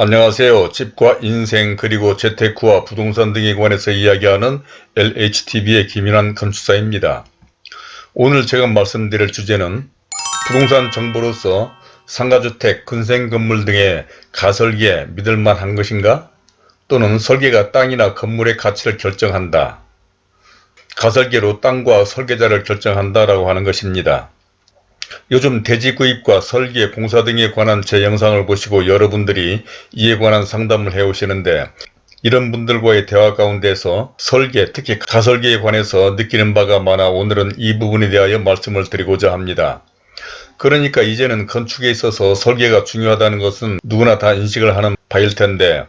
안녕하세요. 집과 인생 그리고 재테크와 부동산 등에 관해서 이야기하는 LHTV의 김인환 건축사입니다. 오늘 제가 말씀드릴 주제는 부동산 정보로서 상가주택, 근생건물 등의 가설기에 믿을만한 것인가? 또는 설계가 땅이나 건물의 가치를 결정한다. 가설계로 땅과 설계자를 결정한다라고 하는 것입니다. 요즘 대지 구입과 설계, 공사 등에 관한 제 영상을 보시고 여러분들이 이에 관한 상담을 해오시는데 이런 분들과의 대화 가운데서 설계, 특히 가설계에 관해서 느끼는 바가 많아 오늘은 이 부분에 대하여 말씀을 드리고자 합니다. 그러니까 이제는 건축에 있어서 설계가 중요하다는 것은 누구나 다 인식을 하는 바일 텐데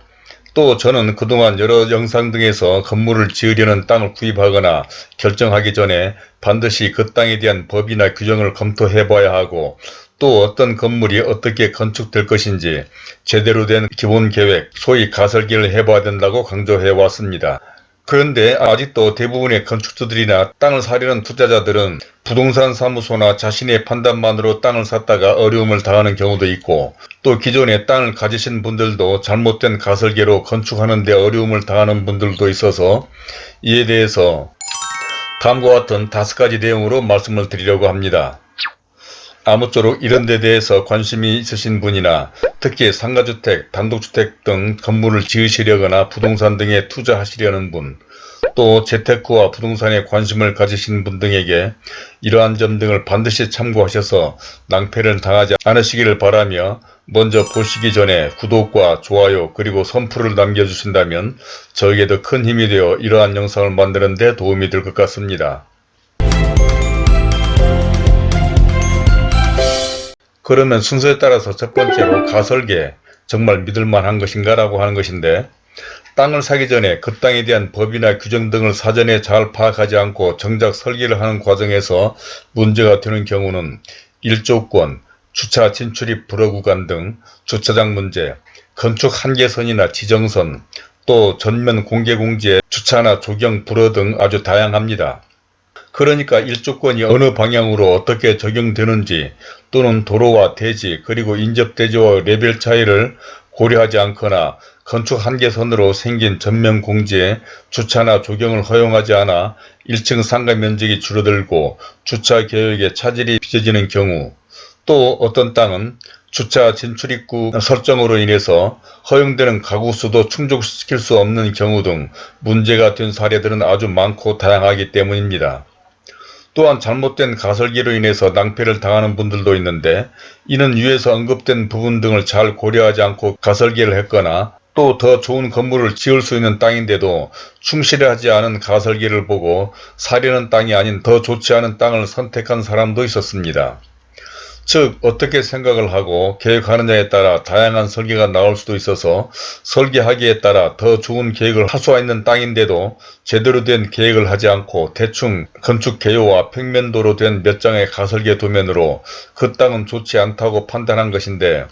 또 저는 그동안 여러 영상 등에서 건물을 지으려는 땅을 구입하거나 결정하기 전에 반드시 그 땅에 대한 법이나 규정을 검토해 봐야 하고 또 어떤 건물이 어떻게 건축될 것인지 제대로 된 기본 계획, 소위 가설기를 해봐야 된다고 강조해 왔습니다. 그런데 아직도 대부분의 건축주들이나 땅을 사려는 투자자들은 부동산 사무소나 자신의 판단만으로 땅을 샀다가 어려움을 당하는 경우도 있고 또 기존에 땅을 가지신 분들도 잘못된 가설계로 건축하는 데 어려움을 당하는 분들도 있어서 이에 대해서 다음과 같은 다섯 가지 내용으로 말씀을 드리려고 합니다. 아무쪼록 이런 데 대해서 관심이 있으신 분이나 특히 상가주택, 단독주택 등 건물을 지으시려거나 부동산 등에 투자하시려는 분, 또 재테크와 부동산에 관심을 가지신 분 등에게 이러한 점 등을 반드시 참고하셔서 낭패를 당하지 않으시기를 바라며 먼저 보시기 전에 구독과 좋아요 그리고 선풀을 남겨주신다면 저에게도 큰 힘이 되어 이러한 영상을 만드는 데 도움이 될 것 같습니다. 그러면 순서에 따라서 첫 번째로 가설계 정말 믿을만한 것인가 라고 하는 것인데 땅을 사기 전에 그 땅에 대한 법이나 규정 등을 사전에 잘 파악하지 않고 정작 설계를 하는 과정에서 문제가 되는 경우는 일조권, 주차 진출입 불허 구간 등 주차장 문제, 건축 한계선이나 지정선, 또 전면 공개공지에 주차나 조경 불허 등 아주 다양합니다. 그러니까 일조권이 어느 방향으로 어떻게 적용되는지 또는 도로와 대지 그리고 인접대지와 레벨 차이를 고려하지 않거나 건축 한계선으로 생긴 전면 공지에 주차나 조경을 허용하지 않아 1층 상가 면적이 줄어들고 주차 계획에 차질이 빚어지는 경우 또 어떤 땅은 주차 진출입구 설정으로 인해서 허용되는 가구 수도 충족시킬 수 없는 경우 등 문제가 된 사례들은 아주 많고 다양하기 때문입니다. 또한 잘못된 가설기로 인해서 낭패를 당하는 분들도 있는데 이는 위에서 언급된 부분 등을 잘 고려하지 않고 가설기를 했거나 또 더 좋은 건물을 지을 수 있는 땅인데도 충실하지 않은 가설기를 보고 사려는 땅이 아닌 더 좋지 않은 땅을 선택한 사람도 있었습니다. 즉 어떻게 생각을 하고 계획하느냐에 따라 다양한 설계가 나올 수도 있어서 설계하기에 따라 더 좋은 계획을 할 수가 있는 땅인데도 제대로 된 계획을 하지 않고 대충 건축 개요와 평면도로 된 몇 장의 가설계 도면으로 그 땅은 좋지 않다고 판단한 것인데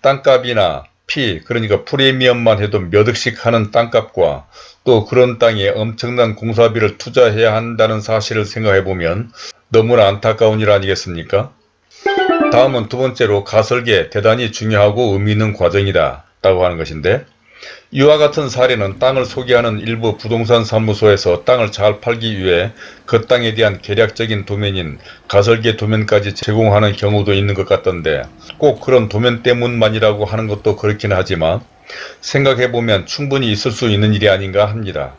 땅값이나 피 그러니까 프리미엄만 해도 몇 억씩 하는 땅값과 또 그런 땅에 엄청난 공사비를 투자해야 한다는 사실을 생각해보면 너무나 안타까운 일 아니겠습니까? 다음은 두 번째로 가설계 대단히 중요하고 의미 있는 과정이다 라고 하는 것인데 이와 같은 사례는 땅을 소개하는 일부 부동산 사무소에서 땅을 잘 팔기 위해 그 땅에 대한 계략적인 도면인 가설계 도면까지 제공하는 경우도 있는 것 같던데 꼭 그런 도면 때문만이라고 하는 것도 그렇긴 하지만 생각해보면 충분히 있을 수 있는 일이 아닌가 합니다.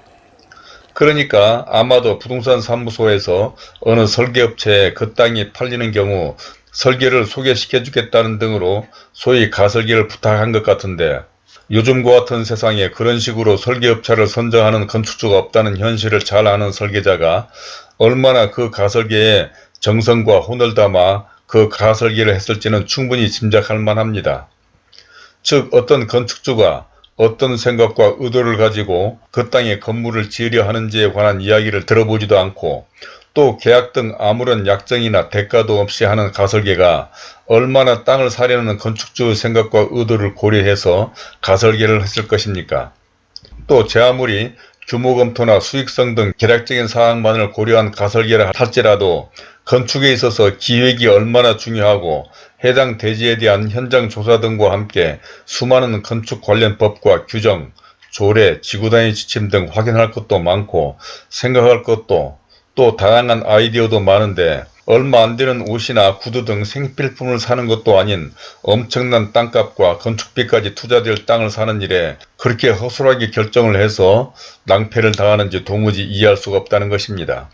그러니까 아마도 부동산 사무소에서 어느 설계업체에 그 땅이 팔리는 경우 설계를 소개시켜 주겠다는 등으로 소위 가설계를 부탁한 것 같은데 요즘과 같은 세상에 그런 식으로 설계업체를 선정하는 건축주가 없다는 현실을 잘 아는 설계자가 얼마나 그 가설계에 정성과 혼을 담아 그 가설계를 했을지는 충분히 짐작할 만합니다. 즉 어떤 건축주가 어떤 생각과 의도를 가지고 그 땅에 건물을 지으려 하는지에 관한 이야기를 들어보지도 않고 또 계약 등 아무런 약정이나 대가도 없이 하는 가설계가 얼마나 땅을 사려는 건축주의 생각과 의도를 고려해서 가설계를 했을 것입니까? 또 제 아무리 규모 검토나 수익성 등 계략적인 사항만을 고려한 가설계를 할지라도 건축에 있어서 기획이 얼마나 중요하고 해당 대지에 대한 현장 조사 등과 함께 수많은 건축 관련 법과 규정, 조례, 지구단위 지침 등 확인할 것도 많고 생각할 것도 또 다양한 아이디어도 많은데 얼마 안 되는 옷이나 구두 등 생필품을 사는 것도 아닌 엄청난 땅값과 건축비까지 투자될 땅을 사는 일에 그렇게 허술하게 결정을 해서 낭패를 당하는지 도무지 이해할 수가 없다는 것입니다.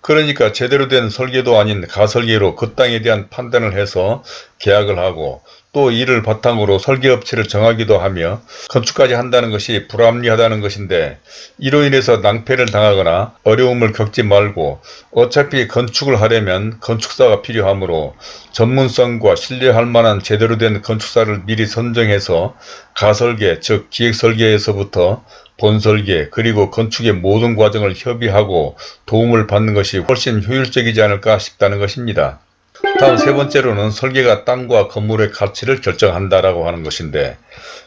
그러니까 제대로 된 설계도 아닌 가설계로 그 땅에 대한 판단을 해서 계약을 하고 또 이를 바탕으로 설계업체를 정하기도 하며 건축까지 한다는 것이 불합리하다는 것인데 이로 인해서 낭패를 당하거나 어려움을 겪지 말고 어차피 건축을 하려면 건축사가 필요하므로 전문성과 신뢰할 만한 제대로 된 건축사를 미리 선정해서 가설계 즉 기획설계에서부터 본설계 그리고 건축의 모든 과정을 협의하고 도움을 받는 것이 훨씬 효율적이지 않을까 싶다는 것입니다. 다음 세 번째로는 설계가 땅과 건물의 가치를 결정한다라고 하는 것인데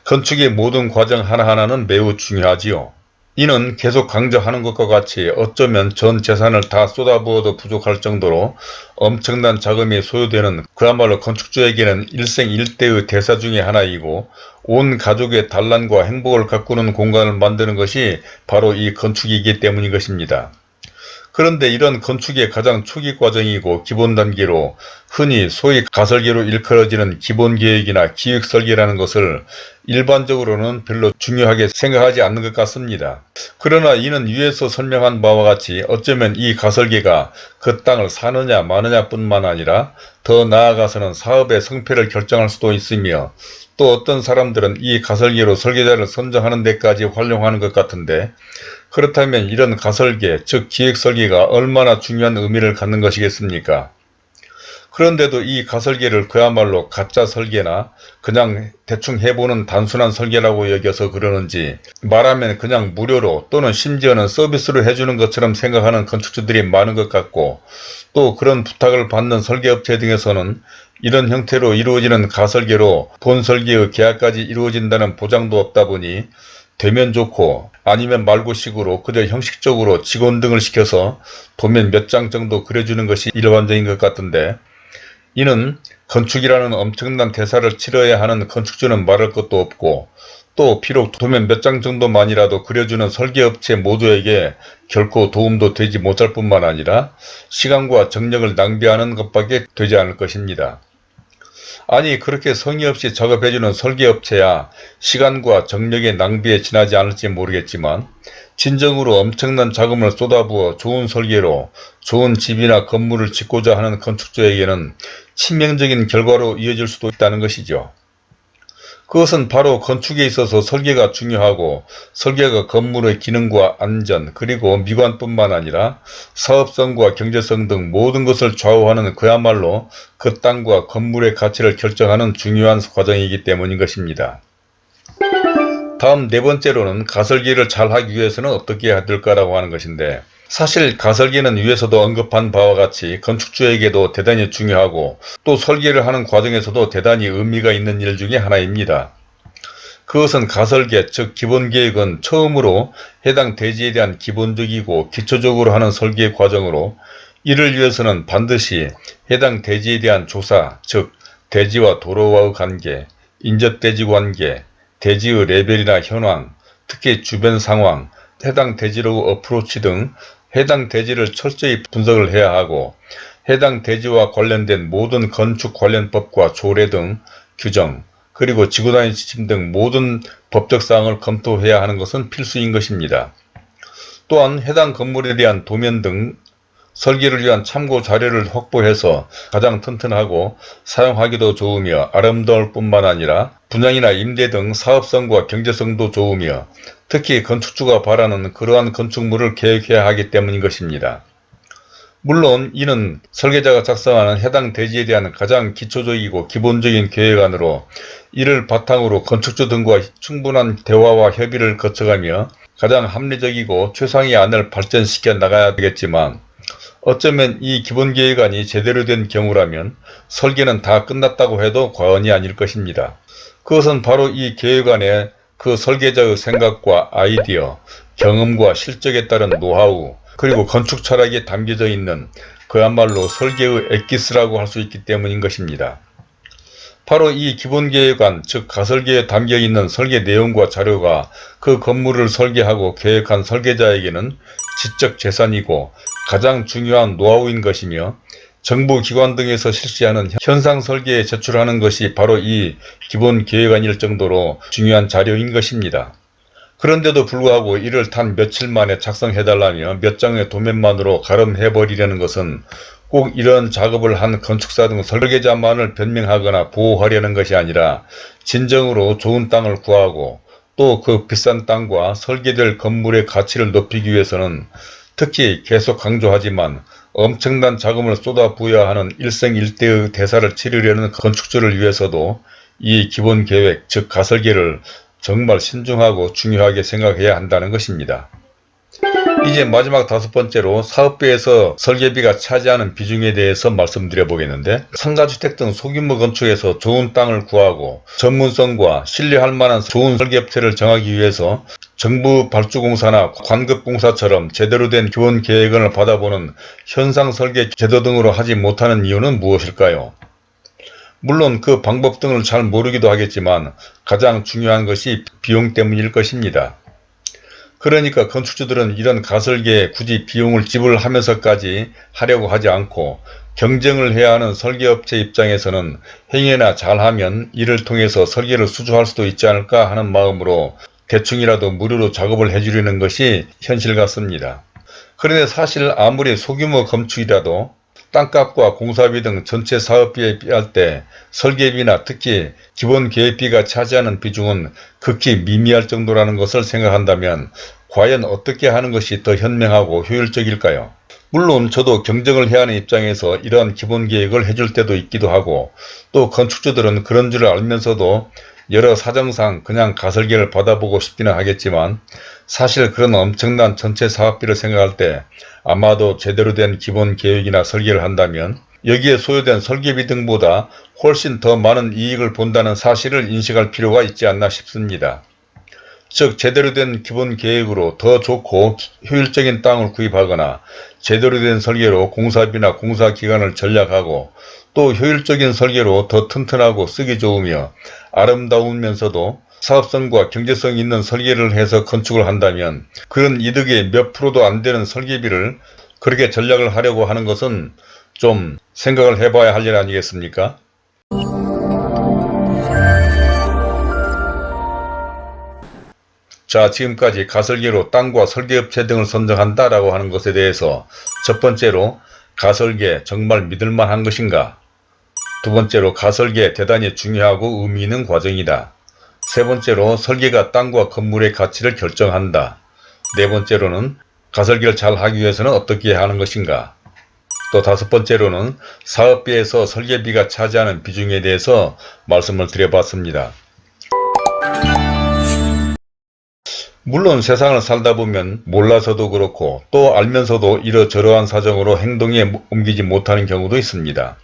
건축의 모든 과정 하나하나는 매우 중요하지요. 이는 계속 강조하는 것과 같이 어쩌면 전 재산을 다 쏟아부어도 부족할 정도로 엄청난 자금이 소요되는 그야말로 건축주에게는 일생일대의 대사 중의 하나이고 온 가족의 단란과 행복을 가꾸는 공간을 만드는 것이 바로 이 건축이기 때문인 것입니다. 그런데 이런 건축의 가장 초기 과정이고 기본 단계로 흔히 소위 가설계로 일컬어지는 기본계획이나 기획설계라는 것을 일반적으로는 별로 중요하게 생각하지 않는 것 같습니다. 그러나 이는 위에서 설명한 바와 같이 어쩌면 이 가설계가 그 땅을 사느냐 마느냐 뿐만 아니라 더 나아가서는 사업의 성패를 결정할 수도 있으며 또 어떤 사람들은 이 가설계로 설계자를 선정하는 데까지 활용하는 것 같은데 그렇다면 이런 가설계 즉 기획설계가 얼마나 중요한 의미를 갖는 것이겠습니까? 그런데도 이 가설계를 그야말로 가짜 설계나 그냥 대충 해보는 단순한 설계라고 여겨서 그러는지 말하면 그냥 무료로 또는 심지어는 서비스로 해주는 것처럼 생각하는 건축주들이 많은 것 같고 또 그런 부탁을 받는 설계업체 등에서는 이런 형태로 이루어지는 가설계로 본설계의 계약까지 이루어진다는 보장도 없다 보니 되면 좋고 아니면 말고 식으로 그저 형식적으로 직원 등을 시켜서 도면 몇 장 정도 그려주는 것이 일반적인 것 같은데 이는 건축이라는 엄청난 대사를 치러야 하는 건축주는 말할 것도 없고 또 비록 도면 몇 장 정도만이라도 그려주는 설계업체 모두에게 결코 도움도 되지 못할 뿐만 아니라 시간과 정력을 낭비하는 것밖에 되지 않을 것입니다. 아니 그렇게 성의 없이 작업해주는 설계업체야 시간과 정력의 낭비에 지나지 않을지 모르겠지만 진정으로 엄청난 자금을 쏟아부어 좋은 설계로 좋은 집이나 건물을 짓고자 하는 건축주에게는 치명적인 결과로 이어질 수도 있다는 것이죠. 그것은 바로 건축에 있어서 설계가 중요하고 설계가 건물의 기능과 안전 그리고 미관뿐만 아니라 사업성과 경제성 등 모든 것을 좌우하는 그야말로 그 땅과 건물의 가치를 결정하는 중요한 과정이기 때문인 것입니다. 다음 네 번째로는 가설계를 잘 하기 위해서는 어떻게 해야 될까라고 하는 것인데 사실 가설계는 위에서도 언급한 바와 같이 건축주에게도 대단히 중요하고 또 설계를 하는 과정에서도 대단히 의미가 있는 일 중에 하나입니다. 그것은 가설계 즉 기본계획은 처음으로 해당 대지에 대한 기본적이고 기초적으로 하는 설계 과정으로 이를 위해서는 반드시 해당 대지에 대한 조사 즉 대지와 도로와의 관계, 인접대지 관계, 대지의 레벨이나 현황, 특히 주변 상황, 해당 대지로 어프로치 등 해당 대지를 철저히 분석을 해야 하고 해당 대지와 관련된 모든 건축 관련 법과 조례 등 규정 그리고 지구단위 지침 등 모든 법적 사항을 검토해야 하는 것은 필수인 것입니다. 또한 해당 건물에 대한 도면 등 설계를 위한 참고 자료를 확보해서 가장 튼튼하고 사용하기도 좋으며 아름다울 뿐만 아니라 분양이나 임대 등 사업성과 경제성도 좋으며 특히 건축주가 바라는 그러한 건축물을 계획해야 하기 때문인 것입니다. 물론 이는 설계자가 작성하는 해당 대지에 대한 가장 기초적이고 기본적인 계획안으로 이를 바탕으로 건축주 등과 충분한 대화와 협의를 거쳐가며 가장 합리적이고 최상의 안을 발전시켜 나가야 되겠지만 어쩌면 이 기본계획안이 제대로 된 경우라면 설계는 다 끝났다고 해도 과언이 아닐 것입니다. 그것은 바로 이 계획안에 그 설계자의 생각과 아이디어, 경험과 실적에 따른 노하우, 그리고 건축 철학이 담겨져 있는 그야말로 설계의 엑기스라고 할 수 있기 때문인 것입니다. 바로 이 기본계획안 즉 가설계에 담겨있는 설계 내용과 자료가 그 건물을 설계하고 계획한 설계자에게는 지적 재산이고 가장 중요한 노하우인 것이며 정부 기관 등에서 실시하는 현상 설계에 제출하는 것이 바로 이 기본 계획안일 정도로 중요한 자료인 것입니다. 그런데도 불구하고 이를 단 며칠 만에 작성해달라며 몇 장의 도면만으로 가름해버리려는 것은 꼭 이런 작업을 한 건축사 등 설계자만을 변명하거나 보호하려는 것이 아니라 진정으로 좋은 땅을 구하고 또 그 비싼 땅과 설계될 건물의 가치를 높이기 위해서는 특히 계속 강조하지만 엄청난 자금을 쏟아부어야 하는 일생일대의 대사를 치르려는 건축주를 위해서도 이 기본계획 즉 가설계를 정말 신중하고 중요하게 생각해야 한다는 것입니다. 이제 마지막 다섯 번째로 사업비에서 설계비가 차지하는 비중에 대해서 말씀드려 보겠는데 상가주택 등 소규모 건축에서 좋은 땅을 구하고 전문성과 신뢰할 만한 좋은 설계업체를 정하기 위해서 정부 발주공사나 관급공사처럼 제대로 된 기본 계획안을 받아보는 현상설계 제도 등으로 하지 못하는 이유는 무엇일까요? 물론 그 방법 등을 잘 모르기도 하겠지만 가장 중요한 것이 비용 때문일 것입니다. 그러니까 건축주들은 이런 가설계에 굳이 비용을 지불하면서까지 하려고 하지 않고 경쟁을 해야 하는 설계업체 입장에서는 행여나 잘하면 이를 통해서 설계를 수주할 수도 있지 않을까 하는 마음으로 대충이라도 무료로 작업을 해주려는 것이 현실 같습니다. 그런데 사실 아무리 소규모 건축이라도 땅값과 공사비 등 전체 사업비에 비할 때 설계비나 특히 기본 계획비가 차지하는 비중은 극히 미미할 정도라는 것을 생각한다면 과연 어떻게 하는 것이 더 현명하고 효율적일까요? 물론 저도 경쟁을 해야 하는 입장에서 이러한 기본 계획을 해줄 때도 있기도 하고 또 건축주들은 그런 줄 알면서도 여러 사정상 그냥 가설계를 받아보고 싶기는 하겠지만 사실 그런 엄청난 전체 사업비를 생각할 때 아마도 제대로 된 기본 계획이나 설계를 한다면 여기에 소요된 설계비 등보다 훨씬 더 많은 이익을 본다는 사실을 인식할 필요가 있지 않나 싶습니다. 즉 제대로 된 기본 계획으로 더 좋고 효율적인 땅을 구입하거나 제대로 된 설계로 공사비나 공사 기간을 전략하고 또 효율적인 설계로 더 튼튼하고 쓰기 좋으며 아름다우면서도 사업성과 경제성 있는 설계를 해서 건축을 한다면 그런 이득의 몇 프로도 안 되는 설계비를 그렇게 전략을 하려고 하는 것은 좀 생각을 해봐야 할 일 아니겠습니까? 자 지금까지 가설계로 땅과 설계업체 등을 선정한다 라고 하는 것에 대해서 첫 번째로 가설계 정말 믿을만한 것인가 두 번째로 가설계 대단히 중요하고 의미 있는 과정이다 세 번째로 설계가 땅과 건물의 가치를 결정한다. 네 번째로는 가설계를 잘 하기 위해서는 어떻게 하는 것인가. 또 다섯 번째로는 사업비에서 설계비가 차지하는 비중에 대해서 말씀을 드려봤습니다. 물론 세상을 살다 보면 몰라서도 그렇고 또 알면서도 이러저러한 사정으로 행동에 옮기지 못하는 경우도 있습니다.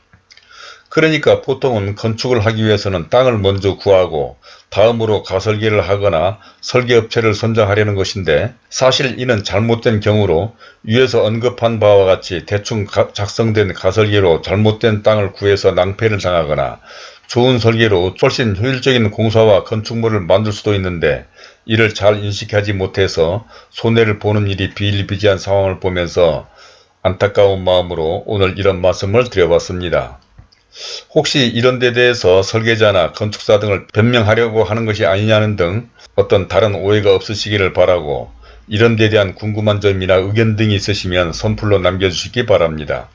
그러니까 보통은 건축을 하기 위해서는 땅을 먼저 구하고 다음으로 가설계를 하거나 설계업체를 선정하려는 것인데 사실 이는 잘못된 경우로 위에서 언급한 바와 같이 대충 작성된 가설계로 잘못된 땅을 구해서 낭패를 당하거나 좋은 설계로 훨씬 효율적인 공사와 건축물을 만들 수도 있는데 이를 잘 인식하지 못해서 손해를 보는 일이 비일비재한 상황을 보면서 안타까운 마음으로 오늘 이런 말씀을 드려봤습니다. 혹시 이런 데 대해서 설계자나 건축사 등을 변명하려고 하는 것이 아니냐는 등 어떤 다른 오해가 없으시기를 바라고 이런 데 대한 궁금한 점이나 의견 등이 있으시면 선플로 남겨주시기 바랍니다.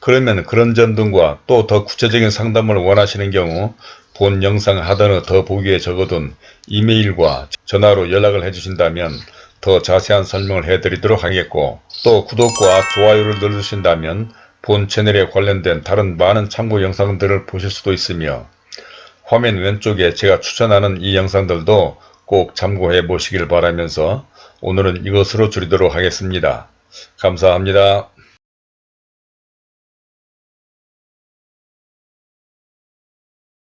그러면 그런 점 등과 또 더 구체적인 상담을 원하시는 경우 본 영상 하단의 더 보기에 적어둔 이메일과 전화로 연락을 해주신다면 더 자세한 설명을 해드리도록 하겠고 또 구독과 좋아요를 눌러주신다면 본 채널에 관련된 다른 많은 참고 영상들을 보실 수도 있으며 화면 왼쪽에 제가 추천하는 이 영상들도 꼭 참고해 보시길 바라면서 오늘은 이것으로 줄이도록 하겠습니다. 감사합니다.